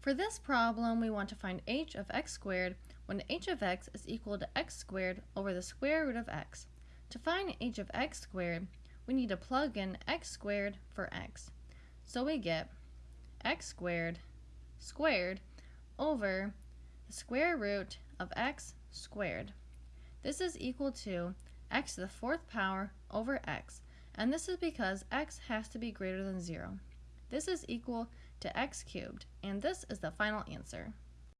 For this problem, we want to find h of x squared when h of x is equal to x squared over the square root of x. To find h of x squared, we need to plug in x squared for x. So we get x squared squared over the square root of x squared. This is equal to x to the fourth power over x, and this is because x has to be greater than 0. This is equal to x cubed, and this is the final answer.